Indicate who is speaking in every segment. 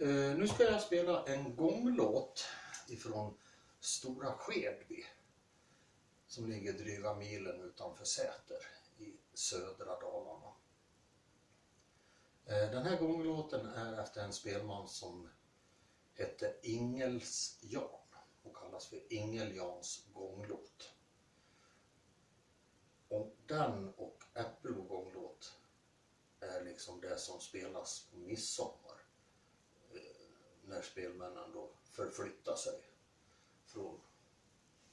Speaker 1: Eh, nu ska jag spela en gånglåt ifrån Stora Skedby som ligger dryga milen utanför Säter i södra Dalarna. Eh, den här gånglåten är efter en spelman som hette Ingels Jan och kallas för Ingel Jans gånglåt. Och den och Äppelbo gånglåt är liksom det som spelas på midsommar. När spelmännen då förflyttar sig från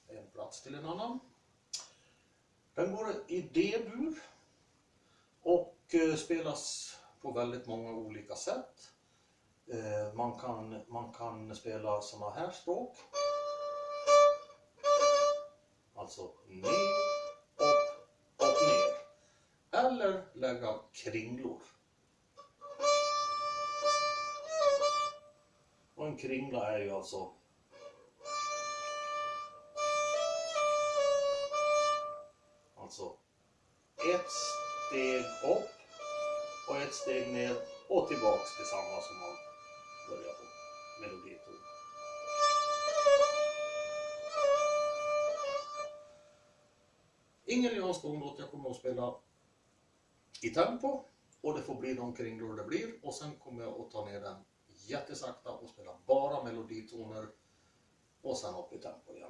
Speaker 1: en plats till en annan. Den går i D-dur och eh, spelas på väldigt många olika sätt. Eh, man kan, man kan spela sådana här språk. Alltså ner, upp, upp, ner. Eller lägga kringlor. Och en kringla är ju alltså Alltså ett steg upp och ett steg ner och tillbaks till samma som man börjar på meloditon. Ingen Jans gånglåt, jag kommer att spela i tempo och det får bli de kringlor det blir och sen kommer jag att ta ner den jättesakta och spela bara meloditoner och sen upp i tempo igen.